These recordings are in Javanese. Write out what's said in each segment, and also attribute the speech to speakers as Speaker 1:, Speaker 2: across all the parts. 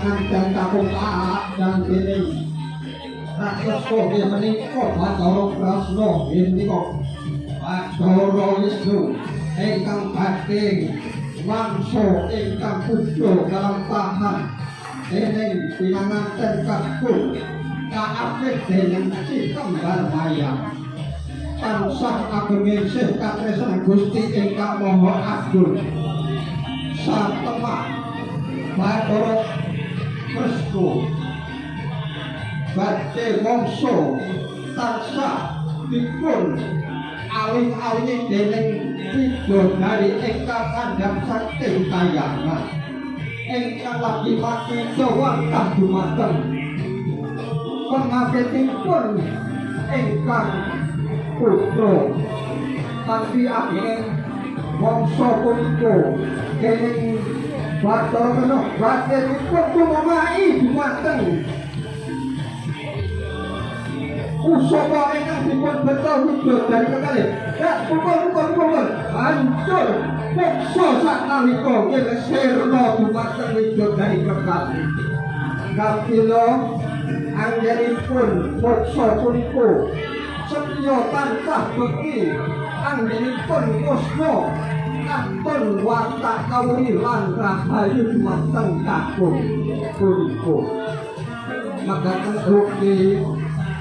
Speaker 1: pinangan dan kapung taat dan kini rakyat kowe menika Bathara Prasna menika Bathara Wisnu ingkang badhe mangsa ingkang puja kalampahan dening pinangan dan kapung kaapit dening si kembar mayang tansah ageng sih katresnan Gusti ingkang Maha Agung satemah Bathara Kresna badhe mangsa tansah dipun alih-alih dening bidodari ingkang kandhang sakti kayangan ingkang lagi makita wantah dumateng. Pengabetipun ingkang putra. Kanthi ageng mangsa punika dening Bathara Kena badhe dipun tumamai dumateng Usapa ingkang dipun beto wujud dari kekalih Ya, pukul, pukul, pukul. Hancur. Pukso sak nalika Kira sirna dumateng wujud dari kekalih Kapila Anggenipun Pukso punika Setya tansah beki Anggenipun Kusno Kantun watak kawuri lan rahayu dumateng kakung punika Magaten ugi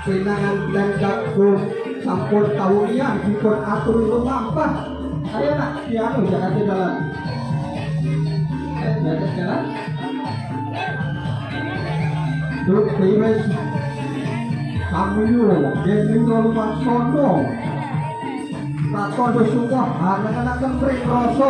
Speaker 1: pinangan dan jagung sampun tawulian dipun atur lumampah ayo nak piano jangan jalan ayo jangan jalan Duk tiwis Samuyo Gening Luman Sono Ratondo Sungguh Anak-anak kentring Rasa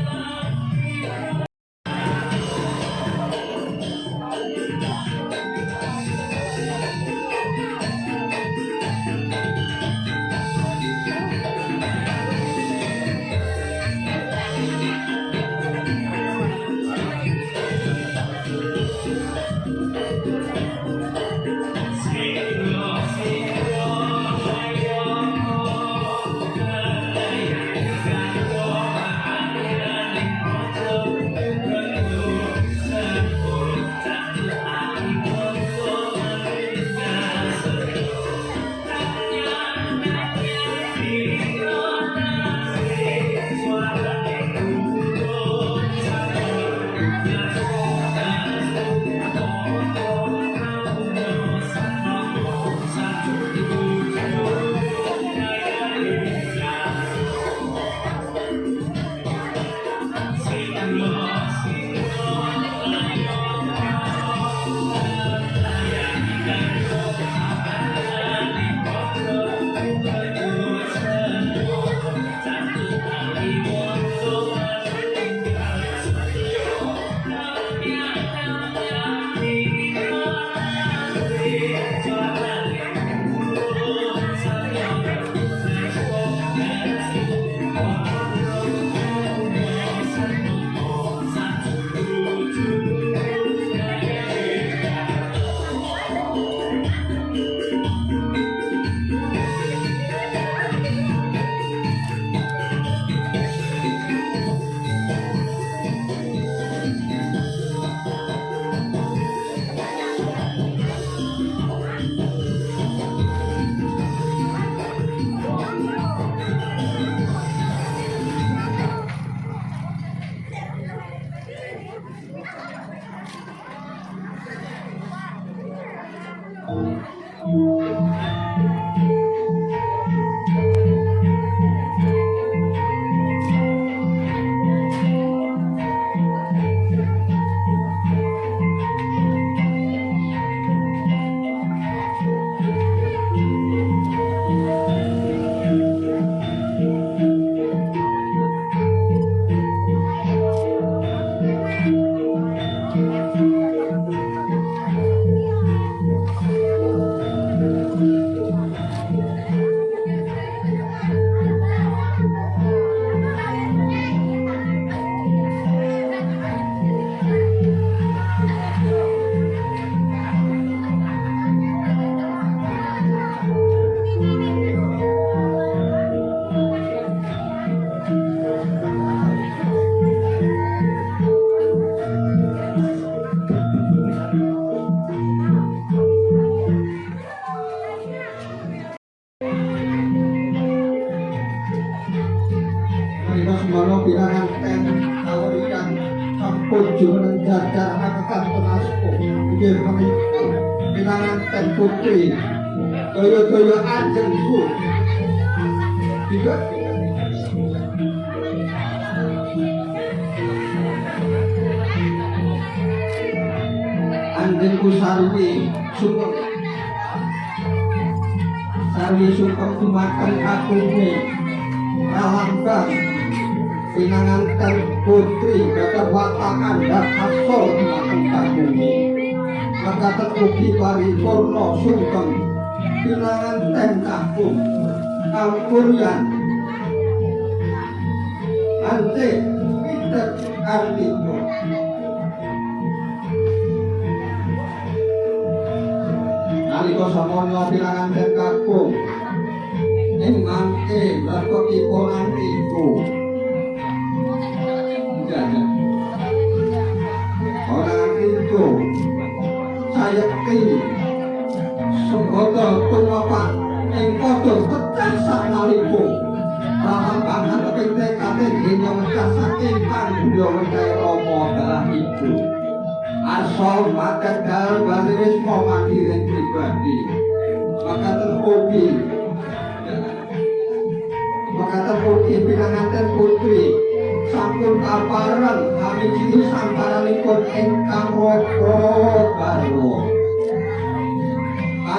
Speaker 1: pinangan ten putri Gagah watakan dan asol dumateng aku ini Maka terugi paripurna sungkem Pinangan ten aku Kampuryan Ante Peter Ardito nalika samana pirangan den kakung ing mangke berko iponan tumapak ing padha pecah sanalika Rahang banget keping tekate mecah saking pandya mencai Rama dalah ibu. Asal makan dal bali wis mau mandiri pribadi. Maka terpuji maka terpuji pinanganten putri. Sampun kaparan kami ciri samparanipun ingkang roko garwa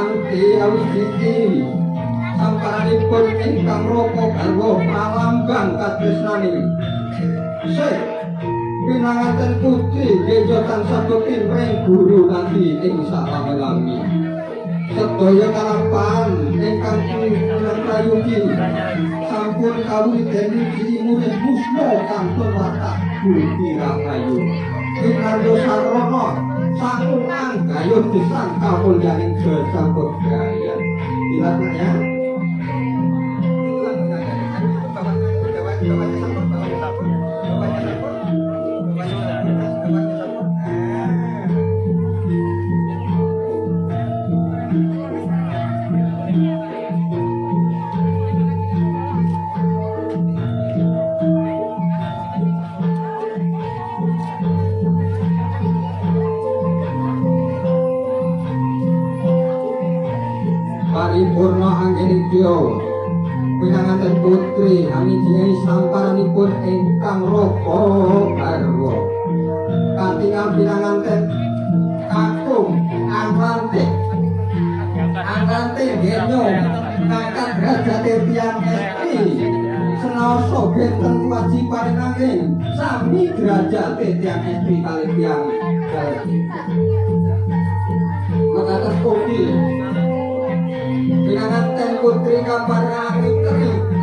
Speaker 1: kanthi awijiti samparanipun ingkang roko garwa pralambang katresnani Sik pinanganten putri gejo tansah bekin ring guru nanti ing salami sedaya kalapan ingkang punan prayugi sampun kawiten di murid musmo kantun watak budi rahayu Inaryo Sarono sampun anggayun disangka mulyaning gesambut gaya dilatnya ingkang roko garwa katingal pinanganten kakung angrante angrante genyo ngangkat derajat tiang estri senoso benten wajiban nanging sami derajat tiang estri kali tiang maka terpuji pinanganten putri kabar angitri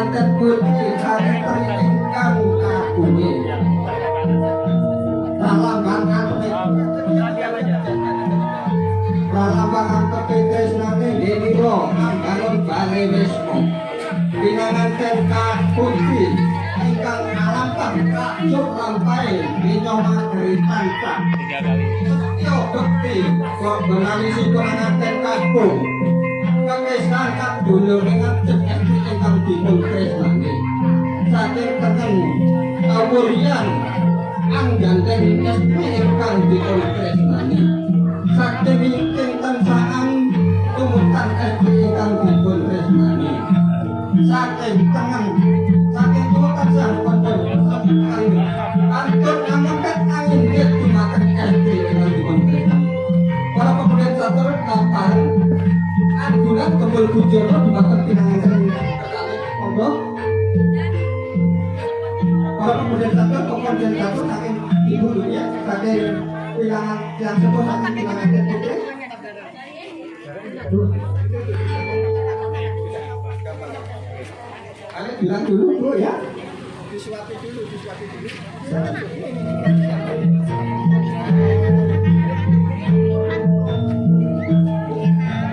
Speaker 1: pinanganten putri angitri ingkang kagungi lalambang antep lalambang antep tresnane deniro angganon bale wismo pinanganten kaputri ingkang alampang kajuk lampai dinyomatri tancap Yo bekti kok benalisi penganten kakung Kekesaan kak dulu dengan ingkang dipun tresnani Saking tengen kawurian Angganteng estri ingkang dipun tresnani Saking ingkang tansaan tumutan estri ingkang dipun tresnani Saking tengen saking tumutan sang pondok Antun ngamuket angin dia dimakan estri ingkang dipun tresnani Para pemuda satur kapan Anjuran kembal bujono dimakan satur pemuda satur saking ibu dunia saking pinangan yang sebut saking pinangan putri Kalian bilang dulu bu ya. Disuapi dulu disuapi dulu.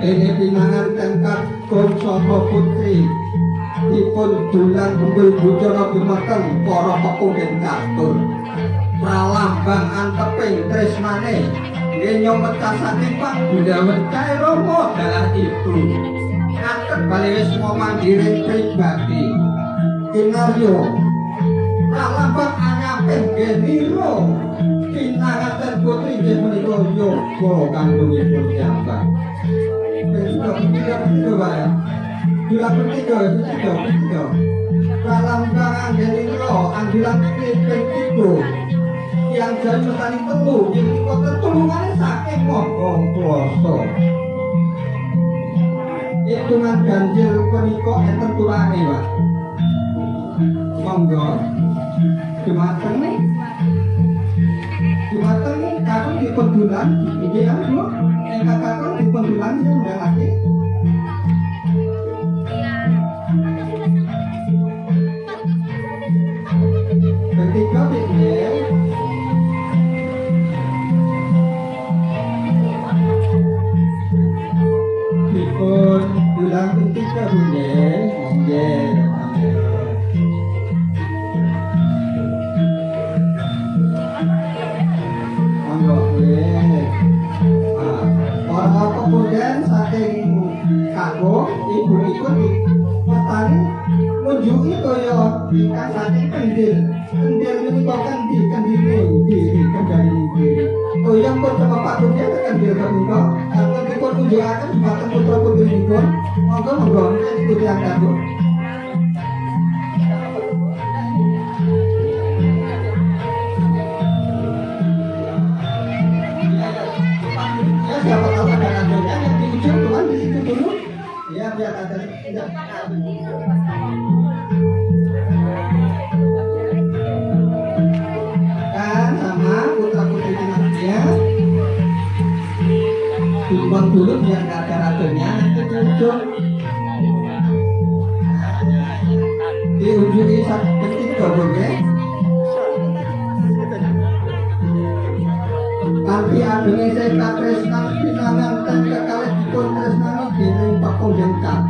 Speaker 1: Ini pinangan tengkat saka putri dipun dulang kembul bujono dumateng para pepungin katur pralambang anteping tresnane ngenyo mecah saking panggundawan kae romo dalah itu ngaket bali wis mandiri pribadi kinaryo pralambang anyar saking geniro pinangaten putri nggih menika yoga kandungipun nyambang Besok ketiga Bilang ketiga ketiga ketiga Dalam tangan geniro Anggilan ini ketiga Yang jadi tadi telu Jadi kota tulungannya saking ngomong kuasa Hitungan ganjil menika enten turane pak. Monggo. Jumateng nih. Jumateng nih kakak di pendulan. Iki ya bu. Eh kakak di pendulan ini udah lagi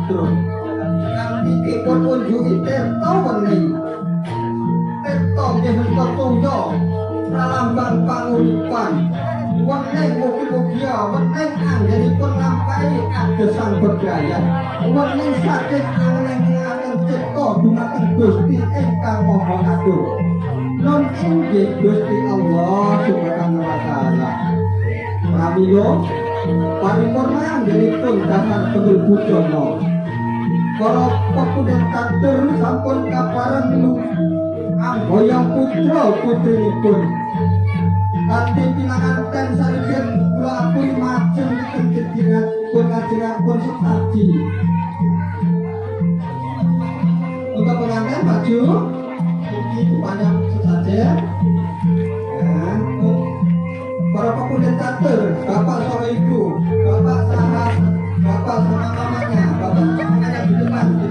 Speaker 1: kadro. Kanti dipun unjuki tirta weni. Tirta nggih menika tungga pralambang panguripan. Wening mugi-mugia wening anggenipun lampahi agesan berdaya. Wening saking angen-angen cipta dumateng Gusti ingkang Maha Agung. non inggih Gusti Allah Subhanahu wa taala. Pramila paripurna anggenipun dasar bujono. Para pepundhen katur sampun kapareng lu amboyang putra putrinipun. Kanthi pinanganten saripun kula apun majeng kejadian pun ngajengapun setaji. Untuk pengantin baju ini banyak sesajen para pemuda catur bapak sama ibu bapak sama bapak sama mamanya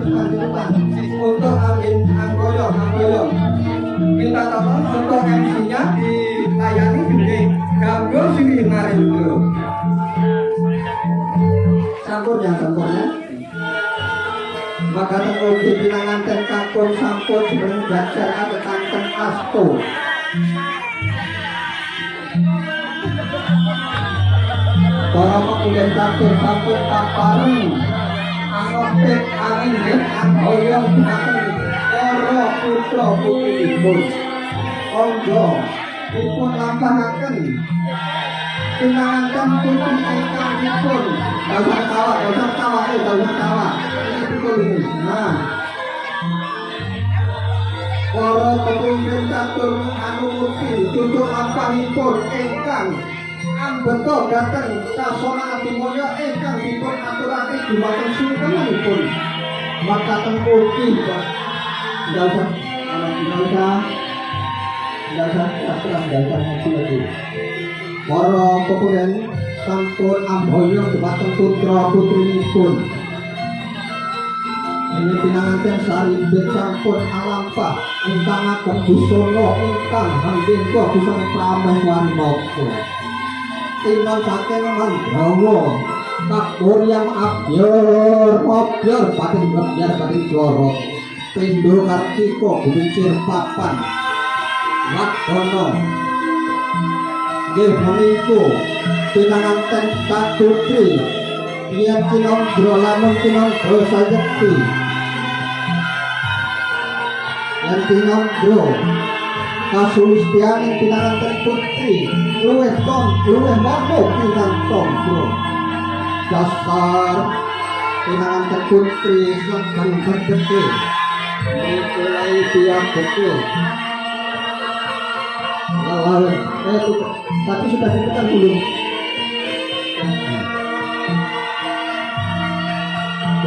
Speaker 1: untuk angin anggoyong anggoyong minta tolong untuk MC nya dilayani di gambol sini mari dulu sampur ya sampurnya maka temugi pinanganten kakun sampun sebelum jajar ada kanten asto para pemulihan catur sampun kapareng angin dan anghoyong kakun para putra putri ibun onggo ipun lampahaken pinanganten putri ingkang ipun Gak tawa, gak tawa, gak tawa. Nah, para pemimpin catur anu mukti tutuk lampahipun ingkang ambeta dhateng sasana adimaya ingkang dipun aturake dumateng sungkemanipun maka tengkuki Pak. Nggak usah nggak usah. Nggak usah sastra nggak usah ngaji lagi para pemimpin sampun amboyo dumateng putra putrinipun. Ini pinanganten sari sampun alampah ingkang ageng busana ingkang handengka busana prameh warnaka tinon saking mandrawa. Kapur yang abyar abyar pating ngebyar pating joro. Pindo kartika gumincir papan wadana nggih menika pinanganten katutri Yen kinondro lamun kinondro sayekti. Yen kinondro kasulistianing pinanganten putri luwih tom luwih mono pinang tombro dasar pinanganten putri sedang berdeke. Mulai dia betul. Lalu eh, tapi sudah ditekan belum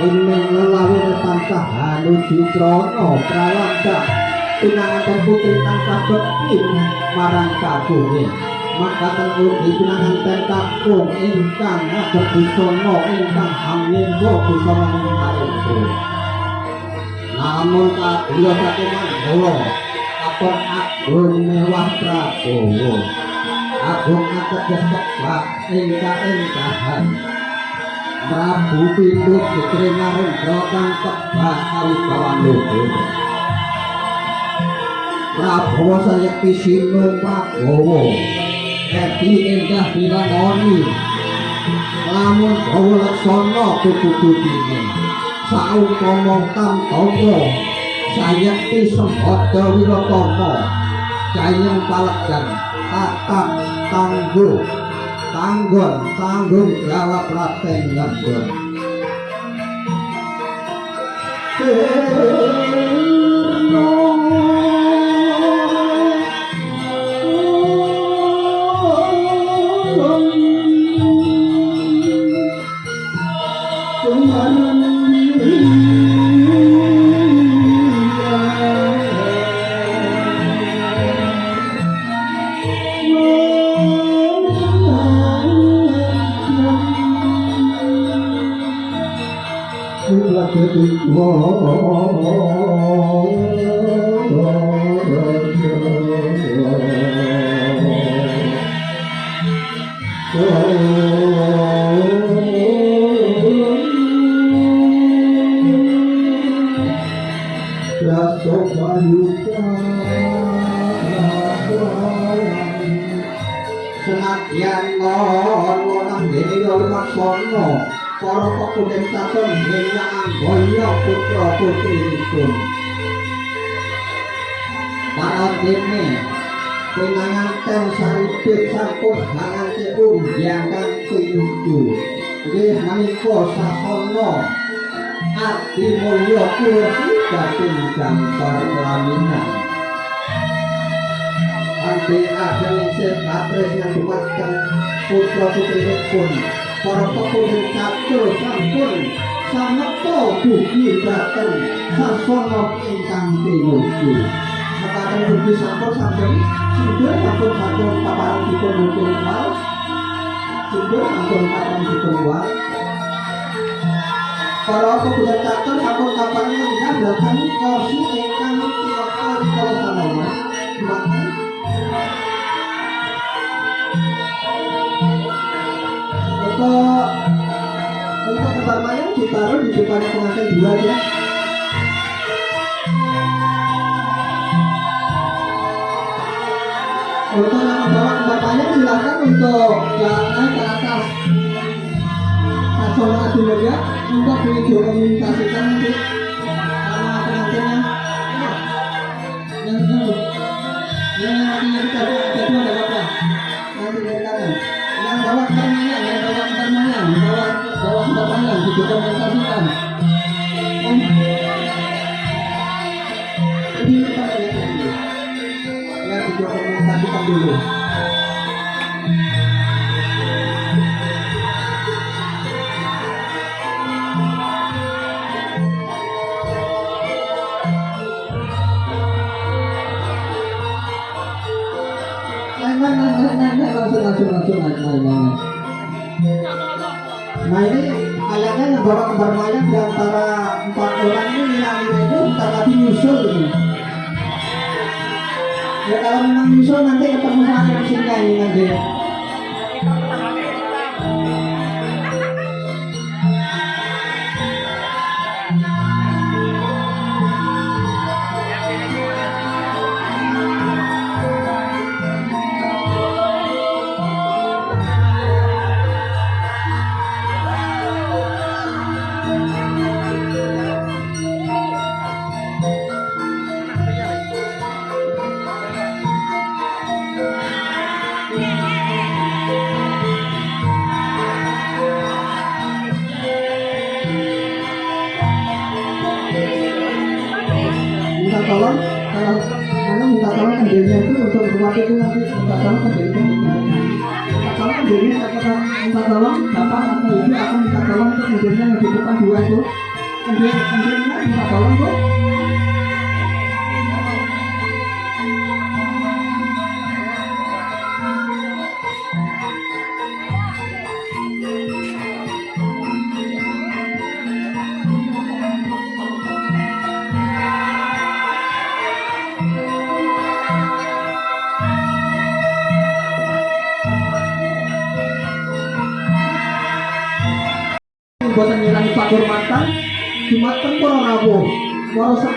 Speaker 1: ini lelawi tansah hanuju krono pralanda pinanganten putri tansah bekti marang kagunge makaten ugi pinanganten kakung ingkang agem busana ingkang hamninggo busana ingkang namun kadya saking mandola kapon agung mewah prabowo agung ateges kebak ingkang ingkahan Prabu Pindut Putri Narendra kang kebak kawibawan luhur Prabowo sayekti sinu Prabowo Edi endah binanoni Lamun bawa laksana kukudu dini Saumpama tantomo Sayekti sembodo wirotomo Jayeng palekjan. Tatak tangguh. Tanggung tanggung jawab raten ngembur putra putri pun para dene penganten saripit sampun hangante umbyang kang pinuju nggih menika sasana ati mulya kursi gambar laminan Ante ageng isih katres yang dumatkan putra putri pun para pekudung catur sampun samekta dugi dhateng sasana ingkang pinuju Mekaten dugi sampun sampun sindur sampun sampun paparan dipun muncul wal sindur sampun paparan dipun wal para pekudung catur sampun kapan ingkang dhateng kursi ingkang tiwakta rikala sanama Maka untuk untuk tempat mayang ditaruh di depan pengantin dua ya untuk yang membawa mayang silakan untuk naik ke atas. Sasono Adi ya untuk didokumentasikan nanti Nah ini kayaknya yang kembar mayang di antara empat orang ini yang ini bentar lagi nyusul ini. Ya kalau memang nyusul nanti ketemu sama musiknya ini nanti. Waktu itu nanti minta tolong ke diri minta tolong ke diri minta tolong bapak atau ibu akan minta tolong untuk mobilnya yang di depan dua itu kemudian minta tolong bu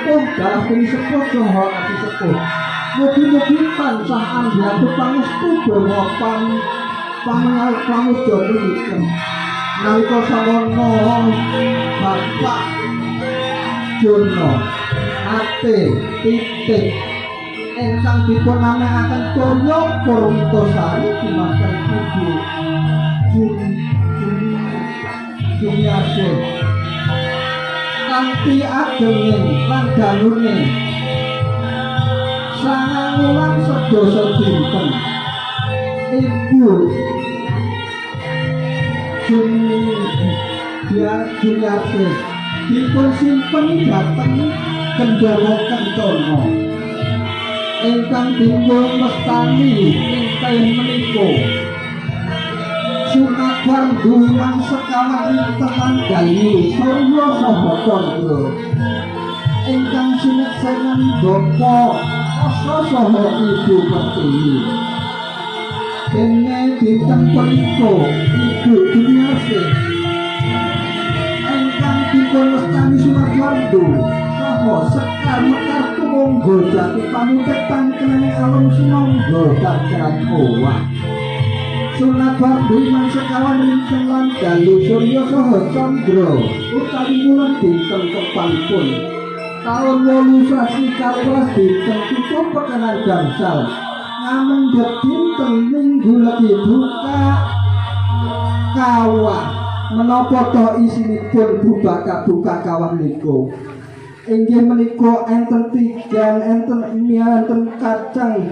Speaker 1: sepuh dalam kini sepuh Joho ati sepuh. Mugi-mugi tansah ambiatu pangestu donga pang pangal pamudha niki nalika sawana Bapak Jono ate titik ingkang dipun namekaken Toyo Purwitosari dimakan Ibu Jun Jumiase kanthi agenging lan dalune sangang wulan sedasa dinten. Ibu. Biar Jumiase dipun simpen dhateng Gendara Kencono ingkang dipun mestani ing kain menika. Sumatwan duwang sekawan teman gayu Surya Saha Candra ingkang sineksenan bapa asa saha ibu pertiwi dene dinten punika ibu Dunyase ingkang dipun mestani Sumatwandu saha sekar mekar tumunggo jati pamutetan kenane alun sinangga dageran owah Sunat Bakti man sekawan rinten lan dalu Surya Saha Candra utawi wulan dinten kepanipun. Taun wolu sasi kalpas dinten tutup pekenan gangsal. Ngamendhet dinten minggu lagi buka kawah. Menapa to isinipun bubaka buka kawah niku? Inggih menika enten tigan enten mie enten kacang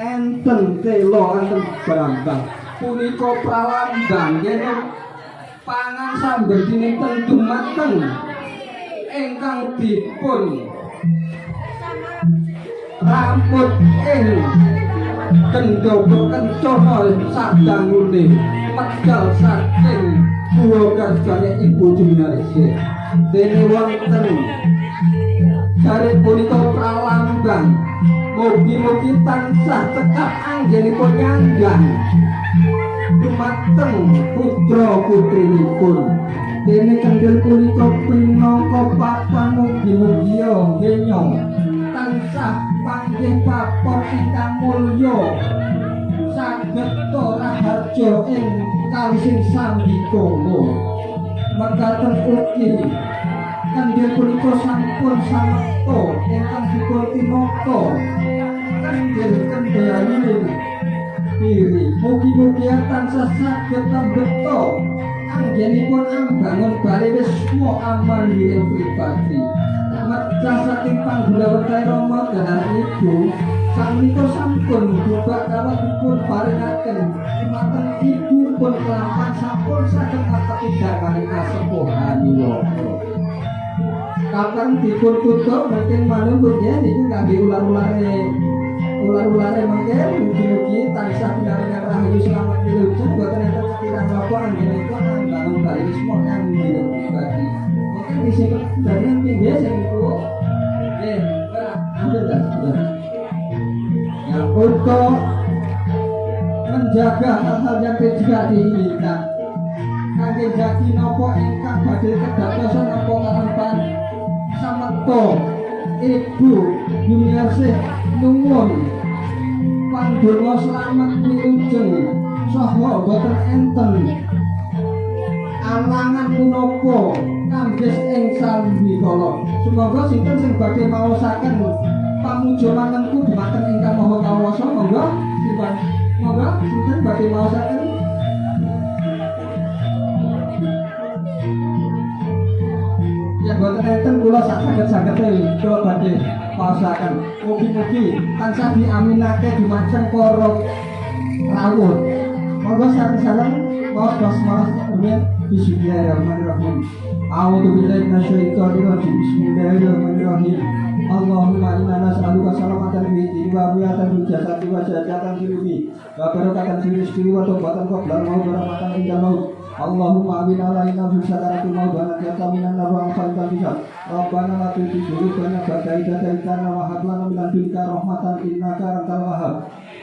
Speaker 1: enten telo enten brambang punika pralambang yen pangan sambil dinten dumateng. Ingkang dipun rambut ing kendhopo kencana sadangune medal saking kuwa karjane ibu Jumiarisi dene wonten. Dari punika pralambang Mugi-mugi tansah cekap anggenipun nyanggang Dumateng putra putrinipun Dene kendel punika pinangka papan mugi-mugi ngenya tansah panggih papon ingkang mulya. Saged raharja ing kalising sambikala mekaten ugi Kandir punika sampun samekta ingkang dipun tinaka kandir kendhayane diri. Mugi-mugi tansah saged tambeta anggenipun ambangun bali wisma amali ing pribadi. Mecah saking panggulawetan Rama dahar ibu sampun sampun bubak kawat dipun paringaken dumateng ibu pun kelapan sampun saged ngatepi dhamane asepuhanipun kapan dipun tutup mungkin manunggut ya niku kangge ular-ulare ular-ulare mungkin mugi-mugi tansah pinaringan rahayu selamat pilucu boten enten sekirang napa anggenipun bangun bali wisma kang pribadi mungkin isi dari pinggir sing iku eh ora ambil dah sudah. Ya untuk menjaga hal-hal yang tidak diinginkan. Kangge jati napa ingkang badhe kedadosan napa karepan samekta ibu Yumiarsih nuwun. Pandonga selamat wilujeng saha boten enten? Alangan punapa? Kambis ing salwikala semoga sinten sing badhe maosaken? Pamuja manengku dumateng ingkang maha kawasa monggo sipan monggo sinten badhe maosaken boten enten kula sak saged-sagede kula badhe pasakan mugi-mugi tansah diaminake dumateng para rawuh. Monggo sareng-sareng mau dos rumiyin. Bismillahirrahmanirrahim. A'udzu billahi minasyaitonir rajim bismillahirrahmanirrahim. Allahumma inna nas'aluka salamatan fi dini wa afiatan fil jasadi wa fil ruhi wa barakatan fil rizqi wa tawbatan qabla al-maut wa rahmatan inda maut Allahumma amin. Alaina fi sakaratil maut wa najata minan nar wa anfa'al bisa Rabbana la tuzigh qulubana ba'da idh hadaytana wa lana min ladunka rahmatan innaka antal wahhab.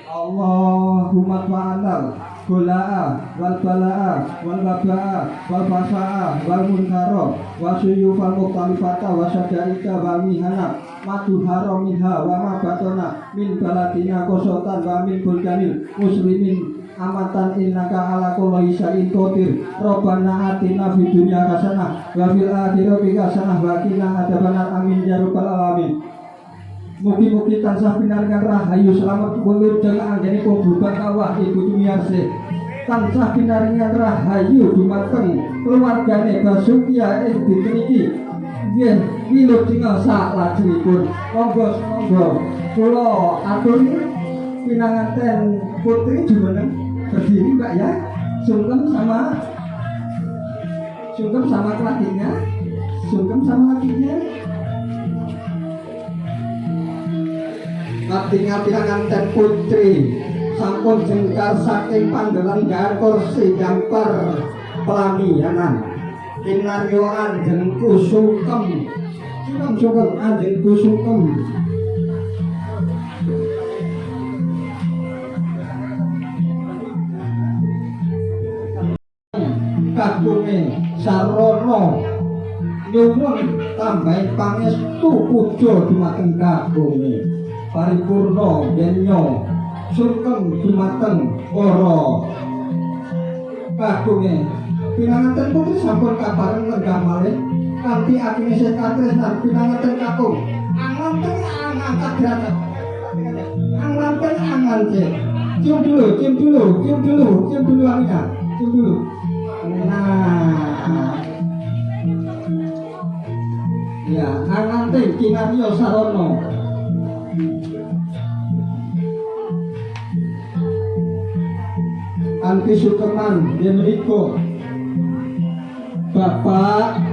Speaker 1: Allahumma fa'anal Gula'a wal bala'a wal baba'a wal basa'a wal munkara wa suyufal mukhtalifata wa syadaika wa mihana madu haram minha wa ma batona min baladina kosotan wa min bulkanil muslimin amatan innaka ala kulli syai'in qadir. Rabbana atina fid dunya hasanah wa fil akhirati hasanah wa qina adzabannar amin ya rabbal alamin. Mugi-mugi tansah pinaringan rahayu selamat kulur dengan anggene kububan kawah ibu tumiarse tansah pinaringan rahayu dumateng keluargane Basukia ing dinten iki. Nggih wilut tinggal sak lajengipun monggo monggo. Kula atur pinanganten putri jumeneng berdiri Mbak ya? Sungkem sama sungkem sama lakinya sungkem sama lakinya Ngati-ngati nganten putri sampun jengkar saking panggelan gar kursi jampar pelamianan kinaryo anjen kusungkem sungkem. Sungkem anjen kusungkem kagunge sarono nyuwun tambahi pangestu puja dumateng kagunge paripurna yenyo sungkem dumateng para. Kagunge pinanganten putri sampun kabareng lenggah malih. Kanthi atine sing katresnan pinanganten kakung. Anganten angangkat derajat anganten angance cium dulu cium dulu cium dulu cium dulu Amina cium dulu nah. Ya angante kinaryo sarono. Anti Sukeman Yenriko Bapak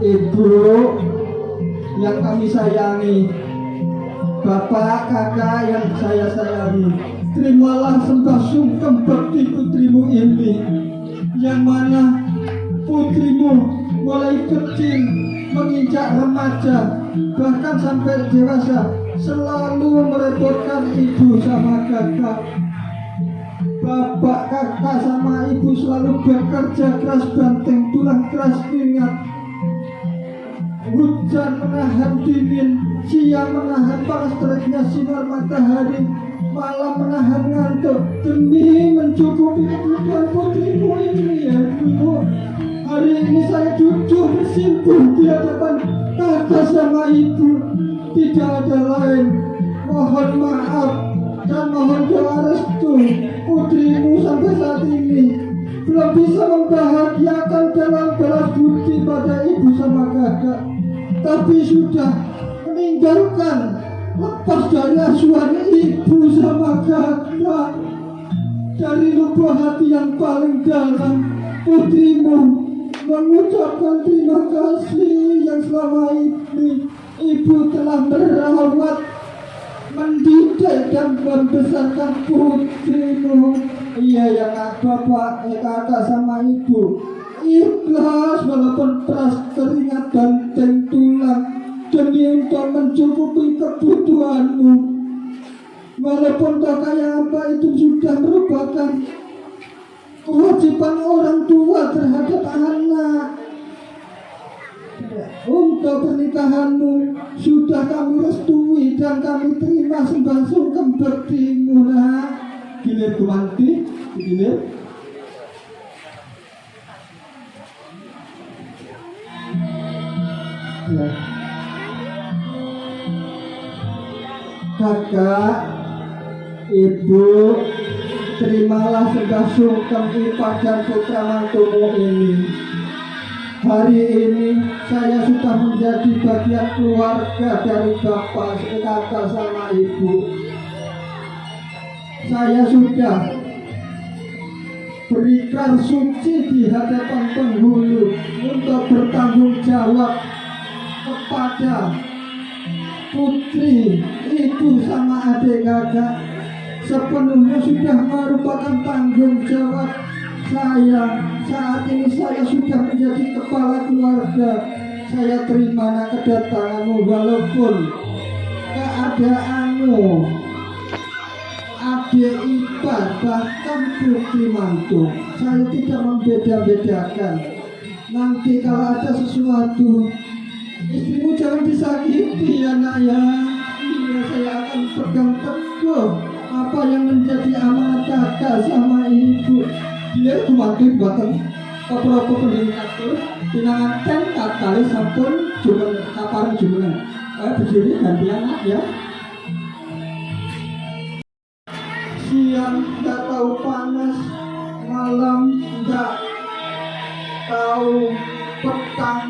Speaker 1: Ibu yang kami sayangi. Bapak kakak yang saya sayangi. Terimalah sembah sungkem bakti putrimu ini. Yang mana mulai kecil menginjak remaja Bahkan sampai dewasa Selalu merepotkan ibu sama kakak. Bapak, kakak, sama ibu selalu bekerja keras banteng tulang keras keringat Hujan menahan dingin, siang menahan panas teriknya sinar matahari Malam menahan ngantuk demi mencukupi kebutuhan putrimu ini ya ibu Hari ini saya jujur bersimpuh di hadapan kakak sama ibu. Tidak ada lain. Mohon maaf dan mohon doa restu putrimu sampai saat ini. Belum bisa membahagiakan dalam balas budi pada ibu sama kakak. Tapi sudah meninggalkan lepas dari asuhan ibu sama kakak. Dari lubuk hati yang paling dalam putrimu mengucapkan terima kasih yang selama ini ibu telah merawat mendidik dan membesarkan putrimu. Iya ya kak. Bapak ya kakak sama ibu. Ikhlas walaupun peras keringat dan tulang demi untuk mencukupi kebutuhanmu. Walaupun tak kaya apa itu sudah merupakan kewajiban orang tua terhadap anak. Untuk pernikahanmu sudah kami restui dan kami terima sembah sungkem bertimu nak gilir gumanti gilir. Kakak ibu terimalah sembah sungkem ipar dan putra mantumu ini Hari ini saya sudah menjadi bagian keluarga dari bapak, kakak sama ibu. Saya sudah berikan suci di hadapan penghulu untuk bertanggung jawab kepada putri, ibu sama adik kakak sepenuhnya sudah merupakan tanggung jawab saya. Saat ini saya sudah menjadi kepala keluarga. Saya terima kedatanganmu walaupun keadaanmu adik ipar bahkan putri mantu saya tidak membeda-bedakan. Nanti kalau ada sesuatu istrimu jangan disakiti ya. Nak ya saya akan pegang teguh apa yang menjadi amanat kakak sama ibu? Dia mantu buatan apa-apa peningkatku tinangan kali sampun jumen kaparan jumenan eh berdiri ganti anak ya. Siang nggak tahu panas malam nggak tahu petang.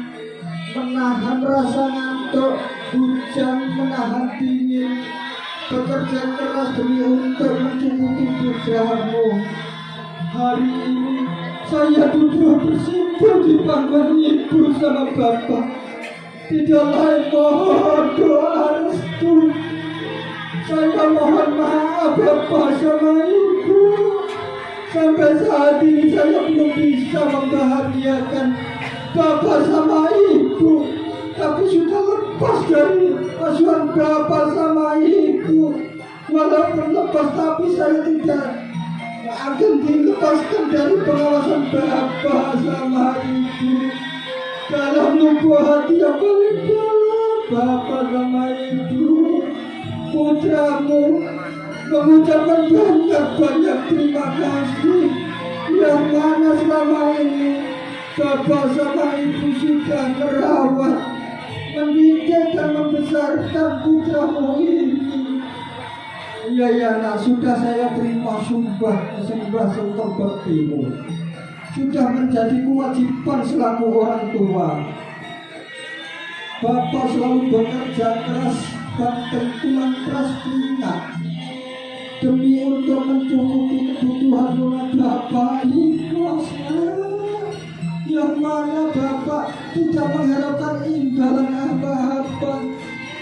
Speaker 1: Menahan rasa ngantuk hujan menahan dingin bekerja keras demi untuk mencukupi budramu hari ini saya duduk bersimpul di pangkuan ibu sama bapak. Tidak lain mohon doa restu. Saya mohon maaf bapak sama ibu. Sampai saat ini saya belum bisa membahagiakan bapak sama ibu tapi sudah lepas dari asuhan bapak sama ibu. Walaupun lepas tapi saya tidak akan dilepaskan dari pengawasan bapak sama ibu. Dalam lubuk hati yang paling dalam bapak sama ibu. Putramu mengucapkan banyak-banyak terima kasih. Yang mana selama ini Bapak sama ibu sudah merawat, mendidik dan membesarkan putramu ini. Iya ya nak sudah saya terima sumpah sembah sembah bertimu. Sudah menjadi kewajiban selaku orang tua. Bapak selalu bekerja keras dan tertulang keras keringat demi untuk mencukupi kebutuhan rumah Bapak ikhlasnya yang mana Bapak tidak mengharapkan imbalan apa-apa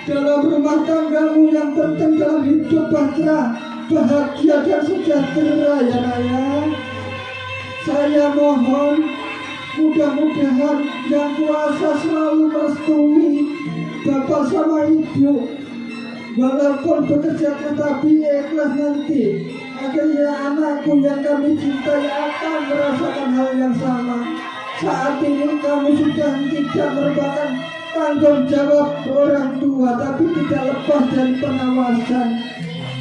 Speaker 1: dalam rumah tanggamu yang penting dalam hidup bahagia, bahagia dan sejahtera ya Naya. Saya mohon mudah-mudahan yang kuasa selalu merestui Bapak sama Ibu. Walaupun bekerja tetapi ikhlas nanti. Akhirnya anakku yang kami cintai akan merasakan hal yang sama saat ini kamu sudah tidak merupakan tanggung jawab orang tua tapi tidak lepas dari pengawasan.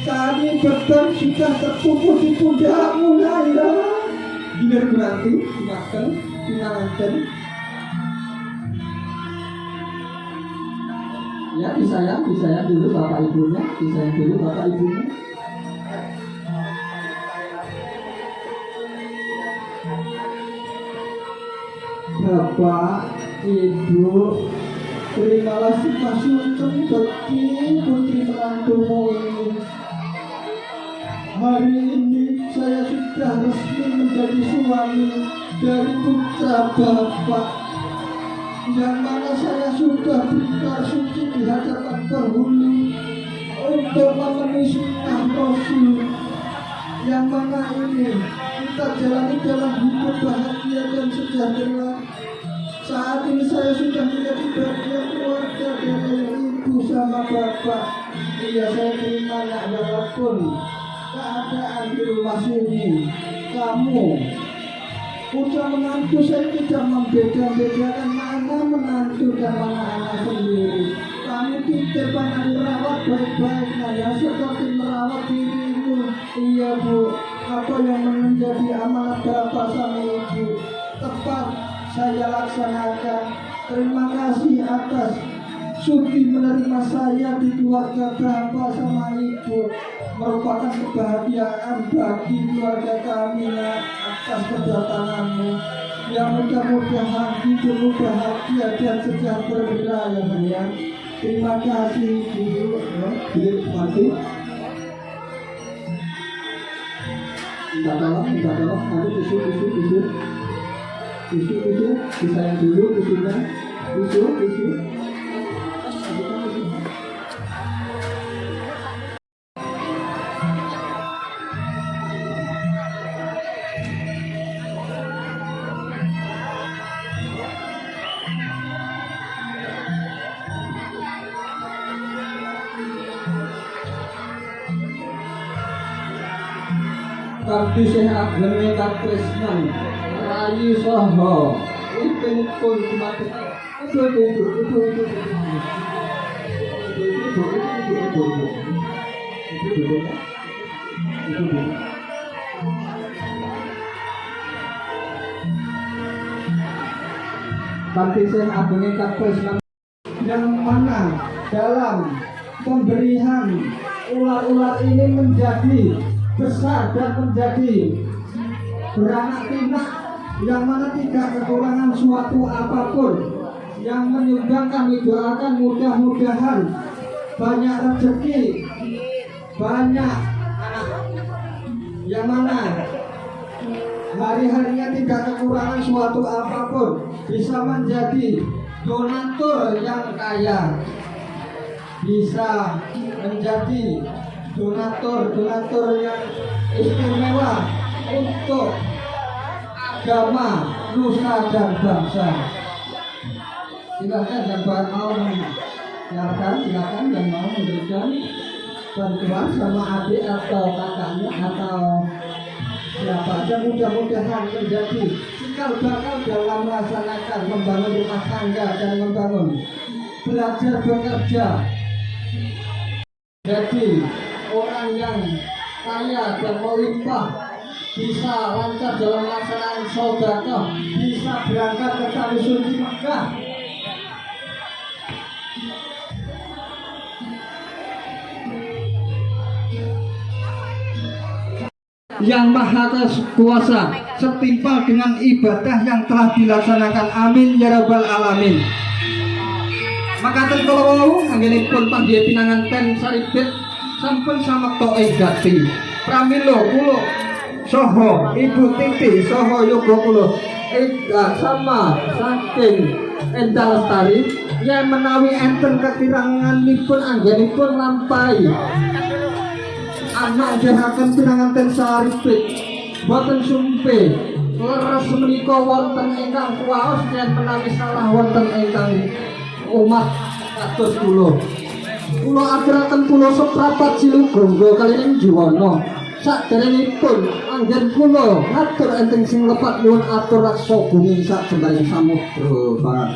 Speaker 1: Saat ini beban sudah terpupuk di pundakmu Naya Biar berarti makan tinangan ya disayang disayang dulu bapak ibunya disayang dulu bapak ibunya Bapak, Ibu, terimalah sifat sungkem bagi putri menantumu ini. Hari ini saya sudah resmi menjadi suami dari putra Bapak yang mana saya sudah berikan suci di hadapan penghulu untuk memenuhi sunnah Rasul yang mana ini kita jalani dalam hidup bahagia dan sejahtera saat ini saya sudah menjadi bagian keluarga dari ibu sama bapak. Iya saya terima ya walaupun keadaan di rumah sini kamu Udah menantu saya tidak membeda-bedakan mana menantu dan mana anak sendiri. Kamu tidak pernah dirawat baik-baik, nah ya seperti merawat. Iya bu, apa yang menjadi amanat bapak sama ibu tepat saya laksanakan. Terima kasih atas Suti menerima saya di keluarga bapak sama ibu merupakan kebahagiaan bagi keluarga kami atas kedatanganmu. yang mudah-mudahan hidupmu bahagia dan sejahtera ya sayang. Terima kasih ibu, ya, Minta tolong, nanti tisu, tisu, tisu, tisu, tisu, disayang dulu tisunya, tisu, tisu. Tapi sehat gene katresnan Rayi Soho Ipin pun Tapi sehat gene katresnan yang mana dalam pemberian ular-ular ini menjadi besar dan menjadi beranak pinak yang mana tidak kekurangan suatu apa pun yang menyumbang kami doakan mudah-mudahan banyak rezeki banyak yang mana hari-harinya tidak kekurangan suatu apa pun bisa menjadi donatur yang kaya bisa menjadi donatur-donatur yang istimewa untuk agama nusa dan bangsa. Silakan yang mau silakan silakan yang mau memberikan bantuan sama adik atau kakaknya atau siapa aja mudah-mudahan menjadi cikal bakal dalam melaksanakan membangun rumah tangga dan membangun belajar bekerja jadi orang yang kaya dan melimpah bisa lancar dalam melaksanakan sodako bisa berangkat ke tanah suci Mekah yang maha kuasa setimpal dengan ibadah yang telah dilaksanakan. Amin ya rabbal alamin. Maka tertolong pun panggil pinangan ten saribet sampun sama to gati pramilo kulo soho ibu titi soho yogo kulo Ega sama saking Enda Lestari yang menawi enten kekirangan pun anggenipun lampai anak jahakan pinangan ten saribet boten sumpe leres menika wonten ingkang kuwaos dan menawi salah wonten ingkang umat kados kula. Kula aturaken kula seprapat silugonggo kaliyan jiwana. Saderengipun anggen kula ngatur enten sing lepat nyuwun atur raksa bumi sak jembaring samudra barat.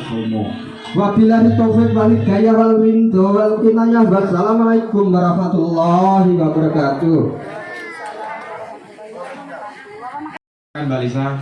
Speaker 1: Wabillahi taufik wal hidayah wal ridho wal kinayah. Wassalamualaikum warahmatullahi wabarakatuh.
Speaker 2: Kan Mbak Lisa